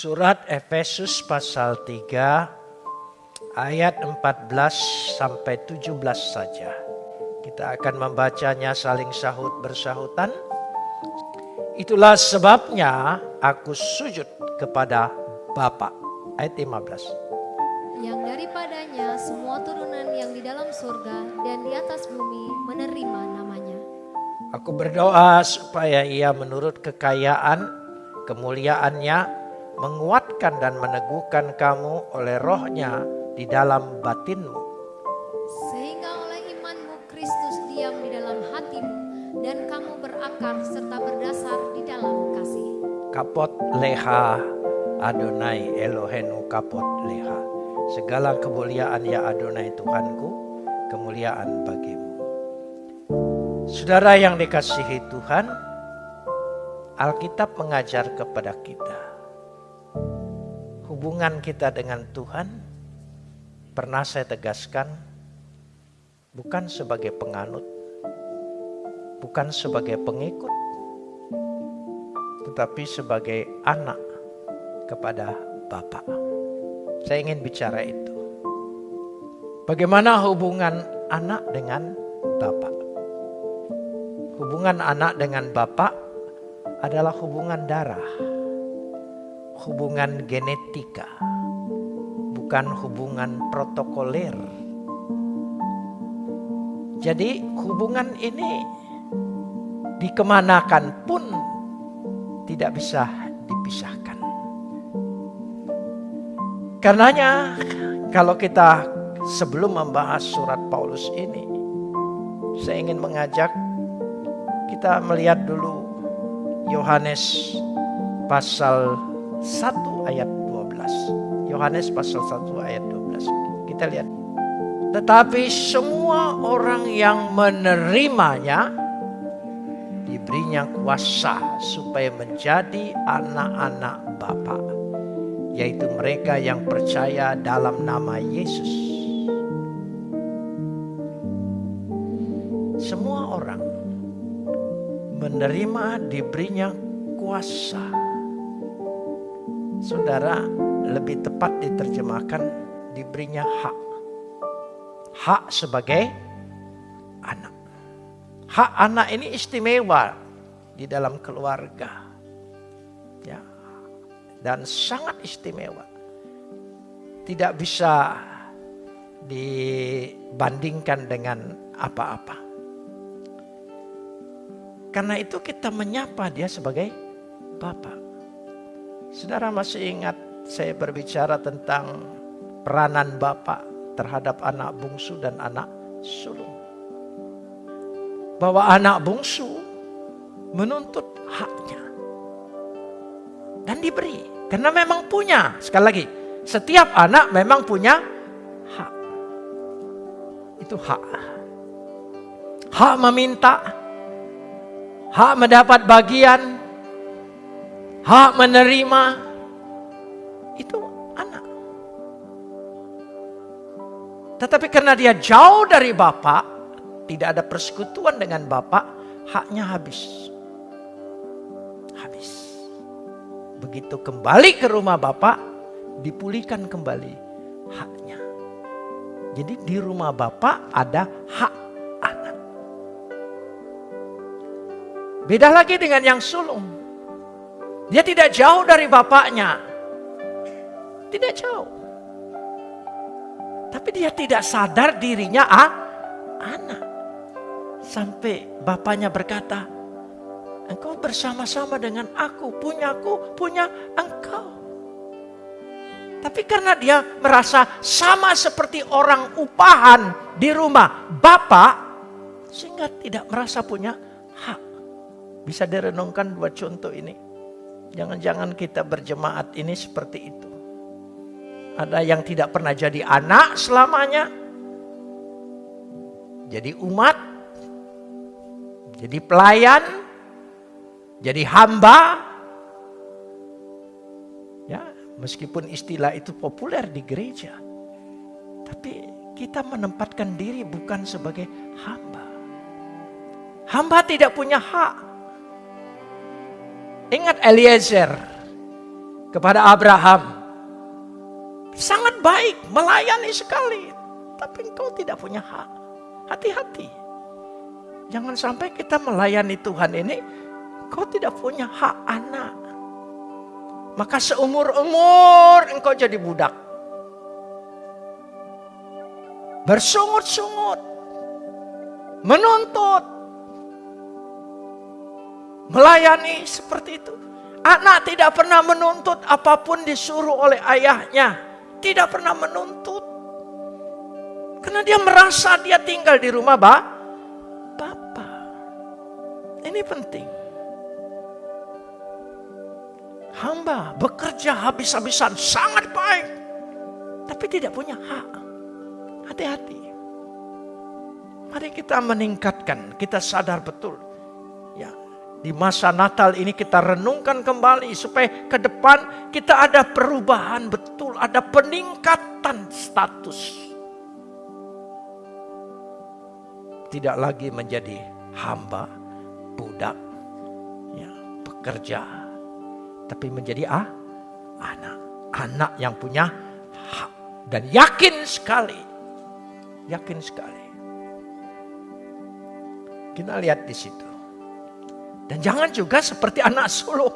Surat Efesus pasal 3 ayat 14 sampai 17 saja. Kita akan membacanya saling sahut bersahutan. Itulah sebabnya aku sujud kepada Bapa. Ayat 15. Yang daripadanya semua turunan yang di dalam surga dan di atas bumi menerima namanya. Aku berdoa supaya ia menurut kekayaan kemuliaannya menguatkan dan meneguhkan kamu oleh rohnya di dalam batinmu. Sehingga oleh imanmu Kristus diam di dalam hatimu dan kamu berakar serta berdasar di dalam kasih. Kapot leha Adonai Elohenu kapot leha. Segala kemuliaan ya Adonai Tuhanku, kemuliaan bagimu. Saudara yang dikasihi Tuhan, Alkitab mengajar kepada kita. Hubungan kita dengan Tuhan pernah saya tegaskan bukan sebagai penganut, bukan sebagai pengikut, tetapi sebagai anak kepada Bapa. Saya ingin bicara itu. Bagaimana hubungan anak dengan Bapak? Hubungan anak dengan Bapak adalah hubungan darah, hubungan genetika, bukan hubungan protokoler. Jadi hubungan ini dikemanakan pun tidak bisa dipisahkan. Karenanya kalau kita sebelum membahas surat Paulus ini, saya ingin mengajak kita melihat dulu Yohanes pasal 1 ayat 12. Yohanes pasal 1 ayat 12. Kita lihat. Tetapi semua orang yang menerimanya diberinya kuasa supaya menjadi anak-anak Bapa, yaitu mereka yang percaya dalam nama Yesus. Semua orang menerima diberinya kuasa. Saudara, lebih tepat diterjemahkan diberinya hak. Hak sebagai anak. Hak anak ini istimewa di dalam keluarga. Ya. Dan sangat istimewa. Tidak bisa dibandingkan dengan apa-apa. Karena itu kita menyapa dia sebagai Bapak. Saudara masih ingat saya berbicara tentang peranan Bapak terhadap anak bungsu dan anak sulung. Bahwa anak bungsu menuntut haknya. Dan diberi. Karena memang punya. Sekali lagi. Setiap anak memang punya hak. Itu hak. Hak meminta hak mendapat bagian, hak menerima, itu anak. Tetapi karena dia jauh dari Bapak, tidak ada persekutuan dengan Bapak, haknya habis. Habis. Begitu kembali ke rumah Bapak, dipulihkan kembali haknya. Jadi di rumah Bapak ada hak Beda lagi dengan yang sulung. Dia tidak jauh dari bapaknya. Tidak jauh. Tapi dia tidak sadar dirinya ah, anak. Sampai bapaknya berkata, engkau bersama-sama dengan aku, punyaku, punya engkau. Tapi karena dia merasa sama seperti orang upahan di rumah bapak, sehingga tidak merasa punya hak. Bisa direnungkan dua contoh ini. Jangan-jangan kita berjemaat ini seperti itu. Ada yang tidak pernah jadi anak selamanya. Jadi umat. Jadi pelayan. Jadi hamba. Ya, meskipun istilah itu populer di gereja. Tapi kita menempatkan diri bukan sebagai hamba. Hamba tidak punya hak Ingat Eliezer. kepada Abraham. Sangat baik, melayani sekali. Tapi engkau tidak punya hak. Hati-hati. Jangan sampai kita melayani Tuhan ini, kau tidak punya hak anak. Maka seumur-umur engkau jadi budak. Bersungut-sungut. Menuntut. Melayani seperti itu. Anak tidak pernah menuntut apa pun disuruh oleh ayahnya. Tidak pernah menuntut. Karena dia merasa dia tinggal di rumah ba, Bapak. Ini penting. Hamba bekerja habis-habisan sangat baik. Tapi tidak punya hak. Hati-hati. Mari kita meningkatkan, kita sadar betul. Di masa Natal ini kita renungkan kembali supaya ke depan kita ada perubahan betul, ada peningkatan status. Tidak lagi menjadi hamba, budak, ya, pekerja, tapi menjadi ah, anak, anak yang punya hak dan yakin sekali, yakin sekali. Kita lihat di situ. Dan jangan juga seperti anak sulung.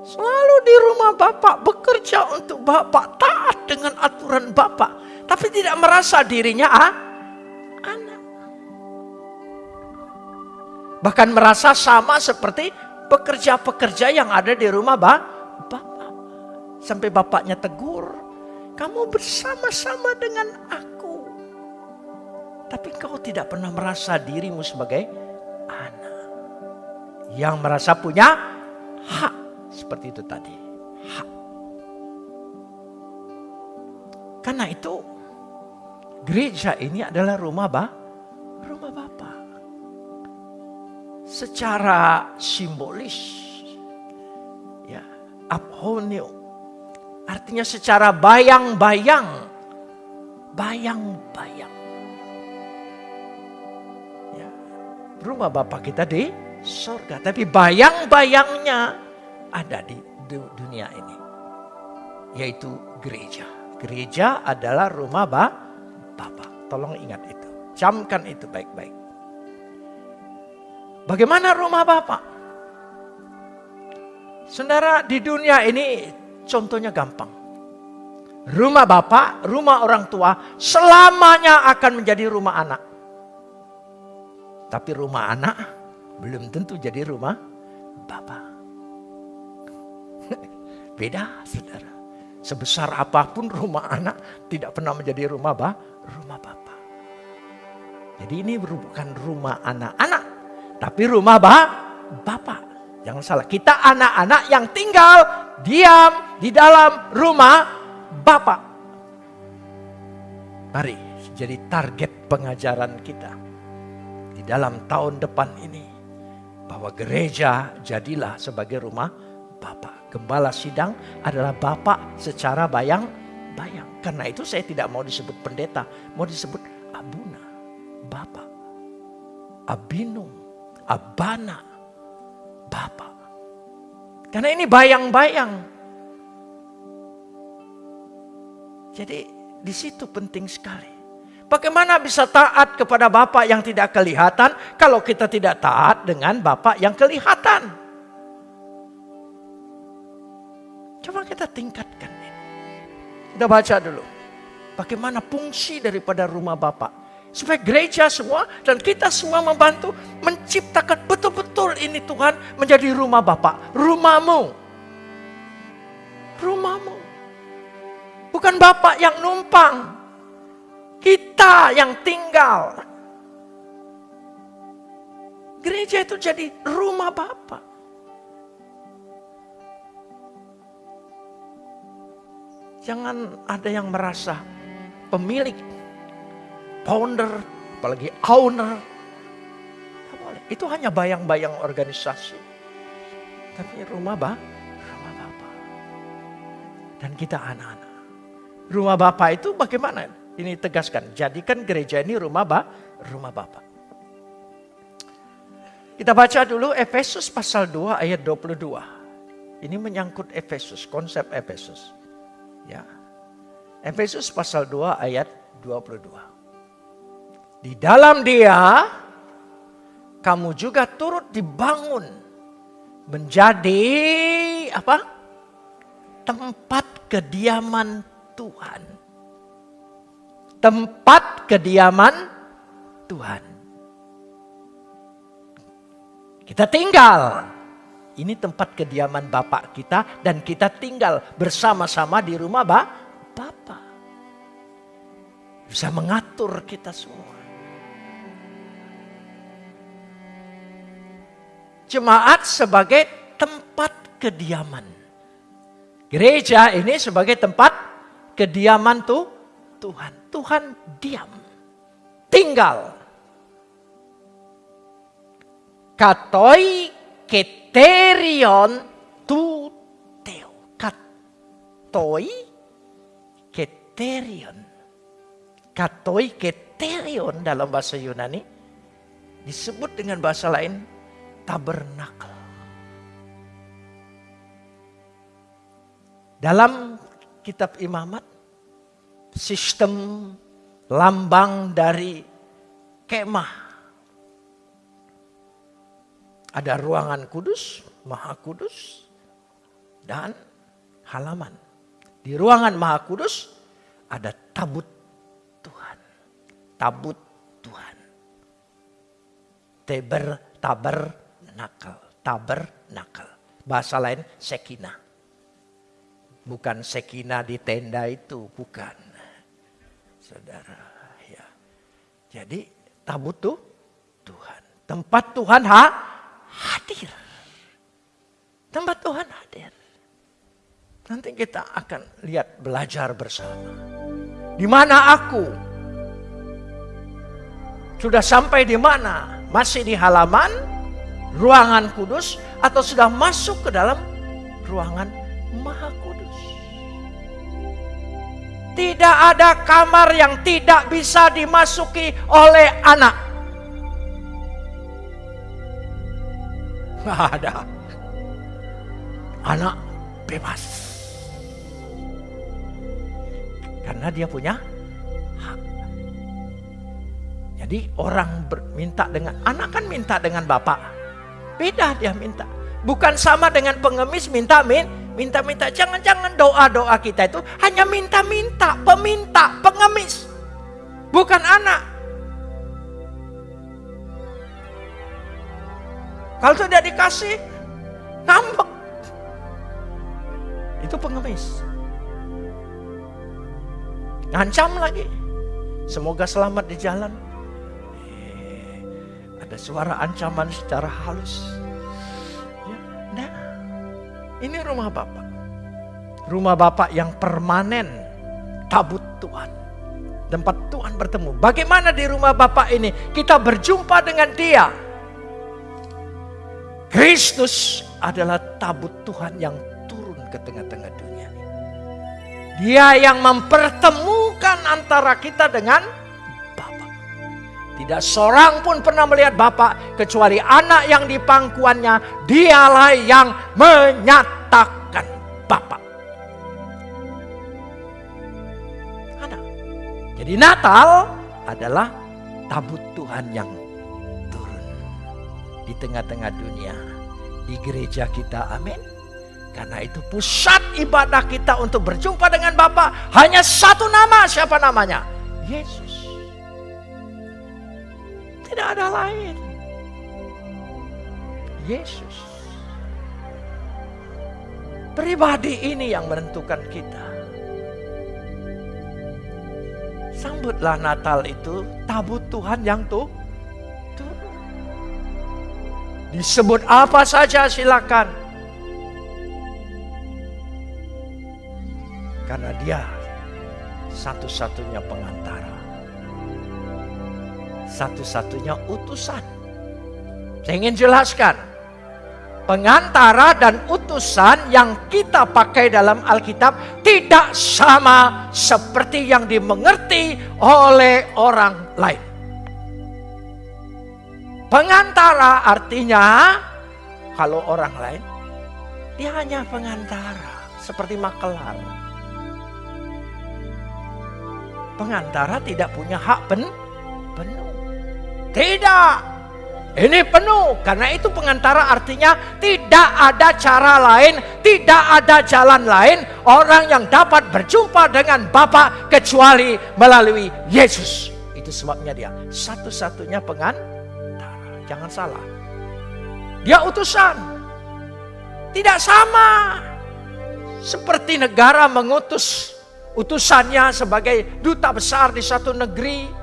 Selalu di rumah Bapak bekerja untuk Bapak, taat dengan aturan Bapak. Tapi tidak merasa dirinya ah, anak. Bahkan merasa sama seperti pekerja-pekerja yang ada di rumah Bapak. Sampai Bapaknya tegur, kamu bersama-sama dengan aku. Tapi kau tidak pernah merasa dirimu sebagai yang merasa punya hak seperti itu tadi. Hak. Karena itu gereja ini adalah rumah bah, rumah Bapa. Secara simbolis ya, abhonio artinya secara bayang-bayang bayang-bayang rumah Bapak kita di surga. Tapi bayang-bayangnya ada di dunia ini. Yaitu gereja. Gereja adalah rumah ba Bapa. Tolong ingat itu. Camkan itu baik-baik. Bagaimana rumah Bapak? Saudara di dunia ini contohnya gampang. Rumah Bapak, rumah orang tua selamanya akan menjadi rumah anak. Tapi rumah anak belum tentu jadi rumah Bapak. Beda saudara. Sebesar apa pun rumah anak tidak pernah menjadi rumah bah, rumah Bapak. Jadi ini bukan rumah anak-anak. Tapi rumah bah, Bapak. Jangan salah, kita anak-anak yang tinggal diam di dalam rumah Bapak. Mari jadi target pengajaran kita dalam tahun depan ini bahwa gereja jadilah sebagai rumah Bapak. Gembala sidang adalah Bapak secara bayang-bayang. Karena itu saya tidak mau disebut pendeta, mau disebut abuna, Bapak. Abinum, abana, Bapak. Karena ini bayang-bayang. Jadi di situ penting sekali. Bagaimana bisa taat kepada Bapak yang tidak kelihatan kalau kita tidak taat dengan Bapak yang kelihatan? Coba kita tingkatkan ini. Kita baca dulu. Bagaimana fungsi daripada rumah Bapak. Supaya gereja semua dan kita semua membantu menciptakan betul-betul ini Tuhan menjadi rumah Bapak. Rumahmu. Rumahmu. Bukan Bapak yang numpang. Kita yang tinggal. Gereja itu jadi rumah Bapak. Jangan ada yang merasa pemilik, founder, apalagi owner. Itu hanya bayang-bayang organisasi. Tapi rumah bah, rumah Bapak. Dan kita anak-anak. Rumah Bapak itu bagaimana? Ini tegaskan, jadikan gereja ini rumah ba, rumah Bapa. Kita baca dulu Efesus pasal 2 ayat 22. Ini menyangkut Efesus, konsep Efesus. Ya. Efesus pasal 2 ayat 22. Di dalam dia kamu juga turut dibangun menjadi apa? Tempat kediaman Tuhan. Tempat kediaman Tuhan. Kita tinggal. Ini tempat kediaman Bapak kita dan kita tinggal bersama-sama di rumah ba Bapak. Bisa mengatur kita semua. Jemaat sebagai tempat kediaman. Gereja ini sebagai tempat kediaman tuh Tuhan. Tuhan diam. Tinggal. Katoi keterion tu teo. Katoi keterion. Katoi keterion dalam bahasa Yunani disebut dengan bahasa lain tabernakel. Dalam kitab imamat sistem lambang dari kemah ada ruangan kudus, maha kudus, dan halaman. Di ruangan maha kudus ada tabut Tuhan. Tabut Tuhan. Teber, taber, nakal. Taber, nakal. Bahasa lain sekina. Bukan sekina di tenda itu, bukan. Saudara, ya. Jadi tabut tuh Tuhan. Tempat Tuhan ha, hadir. Tempat Tuhan hadir. Nanti kita akan lihat belajar bersama. Di mana aku? Sudah sampai di mana? Masih di halaman ruangan kudus atau sudah masuk ke dalam ruangan maha kudus? Tidak ada kamar yang tidak bisa dimasuki oleh anak. Nggak ada. Anak bebas. Karena dia punya hak. Jadi orang minta dengan, anak kan minta dengan bapak. Beda dia minta. Bukan sama dengan pengemis minta min, minta-minta. Jangan-jangan doa-doa kita itu hanya minta-minta, peminta, pengemis. Bukan anak. Kalau tidak dikasih, ngambek. Itu pengemis. Ngancam lagi. Semoga selamat di jalan. Eh, ada suara ancaman secara halus. Ini rumah Bapak. Rumah Bapak yang permanen. Tabut Tuhan. Tempat Tuhan bertemu. Bagaimana di rumah Bapak ini kita berjumpa dengan dia. Kristus adalah tabut Tuhan yang turun ke tengah-tengah dunia. Dia yang mempertemukan antara kita dengan. Tidak seorang pun pernah melihat Bapa kecuali anak yang di pangkuannya. Dialah yang menyatakan Bapa. Anak. Jadi Natal adalah tabut Tuhan yang di tengah-tengah dunia. Di gereja kita, amin. Karena itu pusat ibadah kita untuk berjumpa dengan Bapa hanya satu nama, siapa namanya? Yesus. Tidak ada lain. Yesus. Pribadi ini yang menentukan kita. Sambutlah Natal itu tabut Tuhan yang tuh Disebut apa saja silakan. Karena dia satu-satunya pengantara. Satu-satunya utusan. Saya ingin jelaskan. Pengantara dan utusan yang kita pakai dalam Alkitab tidak sama seperti yang dimengerti oleh orang lain. Pengantara artinya kalau orang lain Dia hanya pengantara, seperti makelar. Pengantara tidak punya hak pen. Tidak. Ini penuh. Karena itu pengantara artinya tidak ada cara lain, tidak ada jalan lain orang yang dapat berjumpa dengan Bapa kecuali melalui Yesus. Itu sebabnya dia satu-satunya pengantara. Jangan salah. Dia utusan. Tidak sama. Seperti negara mengutus utusannya sebagai duta besar di satu negeri.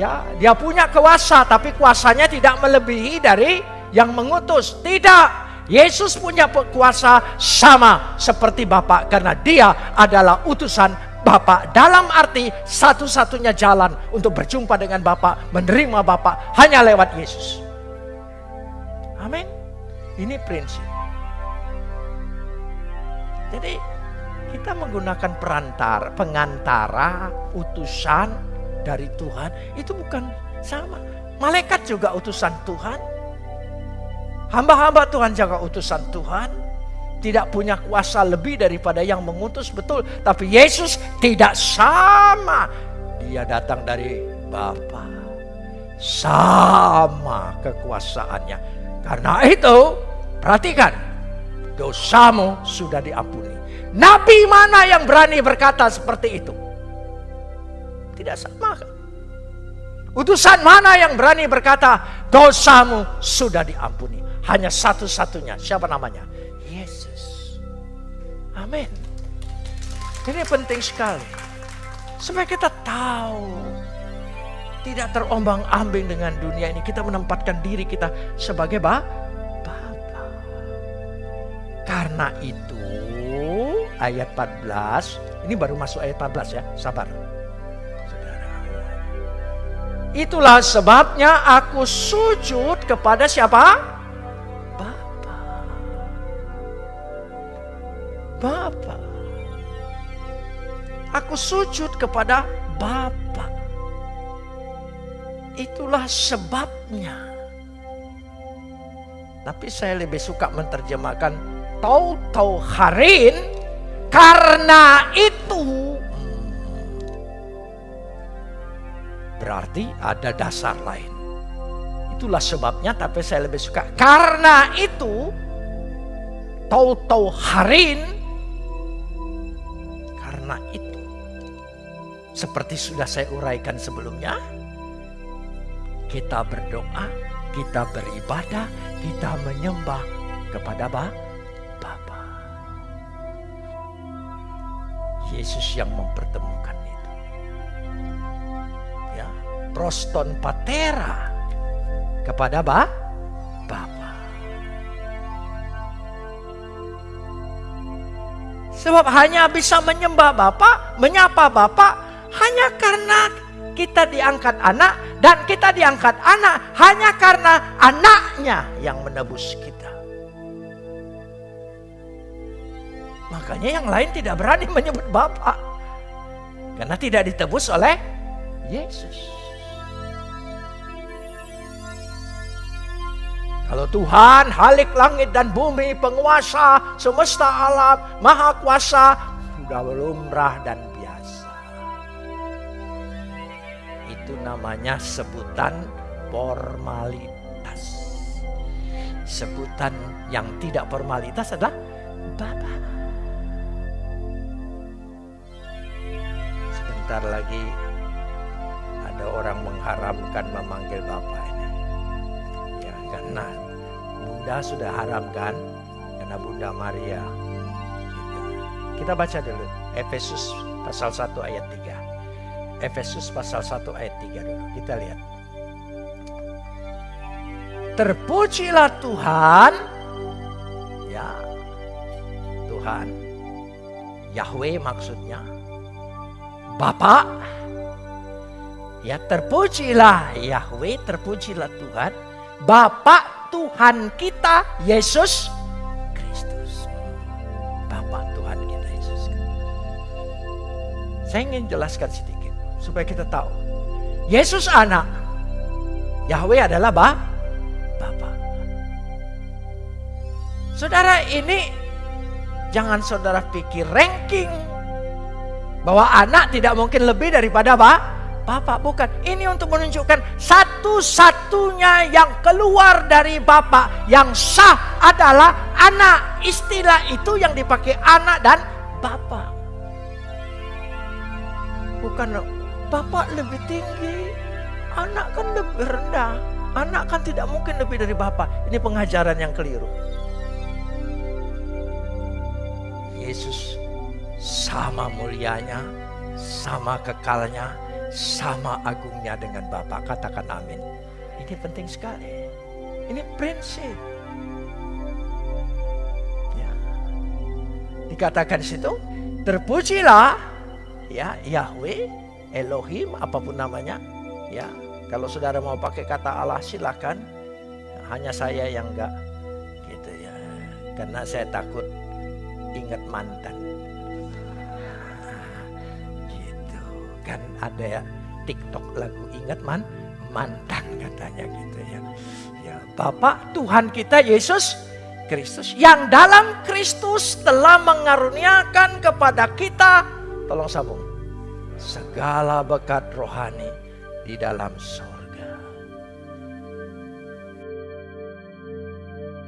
Ya, dia punya kuasa tapi kuasanya tidak melebihi dari yang mengutus. Tidak. Yesus punya kuasa sama seperti Bapak karena dia adalah utusan Bapak. Dalam arti satu-satunya jalan untuk berjumpa dengan Bapak, menerima Bapak hanya lewat Yesus. Amin. Ini prinsip. Jadi kita menggunakan perantar, pengantara, utusan dari Tuhan itu bukan sama. Malaikat juga utusan Tuhan. Hamba-hamba Tuhan juga utusan Tuhan. Tidak punya kuasa lebih daripada yang mengutus betul. Tapi Yesus tidak sama. Dia datang dari Bapa. Sama kekuasaannya. Karena itu, perhatikan. Dosamu sudah diampuni. Nabi mana yang berani berkata seperti itu? Tidak sama kan? Utusan mana yang berani berkata dosamu sudah diampuni? Hanya satu-satunya. Siapa namanya? Yesus. Amin. Ini penting sekali. Supaya kita tahu. Tidak terombang ambing dengan dunia ini. Kita menempatkan diri kita sebagai Bapa. Karena itu ayat 14. Ini baru masuk ayat 14 ya, sabar. Itulah sebabnya aku sujud kepada siapa? Bapa. Bapa. Aku sujud kepada Bapa. Itulah sebabnya. Tapi saya lebih suka menerjemahkan tau-tau harin karena berarti ada dasar lain. Itulah sebabnya tapi saya lebih suka karena itu tau-tau harin karena itu seperti sudah saya uraikan sebelumnya kita berdoa, kita beribadah, kita menyembah kepada Bapa Yesus yang mempertemukan proston patera kepada ba, Bapa. Sebab hanya bisa menyembah Bapa, menyapa Bapa hanya karena kita diangkat anak dan kita diangkat anak hanya karena anaknya yang menebus kita. Makanya yang lain tidak berani menyebut Bapak. Karena tidak ditebus oleh Yesus. Kalau Tuhan halik langit dan bumi, penguasa semesta alam, maha kuasa, sudah lumrah dan biasa. Itu namanya sebutan formalitas. Sebutan yang tidak formalitas adalah Bapak. sebentar lagi ada orang mengharamkan memanggil Bapak karena Bunda sudah haramkan karena Bunda Maria. Gitu. Kita baca dulu Efesus pasal 1 ayat 3. Efesus pasal 1 ayat 3 dulu. Kita lihat. Terpujilah Tuhan. Ya. Tuhan. Yahweh maksudnya Bapak. Ya terpujilah Yahweh, terpujilah Tuhan. Bapak Tuhan kita Yesus Kristus. Bapak Tuhan kita Yesus Saya ingin jelaskan sedikit supaya kita tahu. Yesus anak. Yahweh adalah bah, Bapak. Saudara ini Jangan saudara pikir ranking. Bahwa anak tidak mungkin lebih daripada apa? Bapak bukan. Ini untuk menunjukkan satu-satunya yang keluar dari Bapak yang sah adalah anak. Istilah itu yang dipakai anak dan Bapak. Bukan Bapak lebih tinggi, anak kan lebih rendah. Anak kan tidak mungkin lebih dari Bapak. Ini pengajaran yang keliru. Yesus sama mulianya, sama kekalnya, sama agungnya dengan Bapa. Katakan amin. Ini penting sekali. Ini prinsip. Ya. Dikatakan situ, terpujilah ya Yahweh, Elohim, apa pun namanya. Ya, kalau saudara mau pakai kata Allah silakan. Hanya saya yang enggak gitu ya. Karena saya takut ingat mantan. Kan ada ya TikTok lagu ingat man mantan katanya gitu ya. Ya, Bapak Tuhan kita Yesus Kristus yang dalam Kristus telah mengaruniakan kepada kita tolong sambung segala berkat rohani di dalam surga.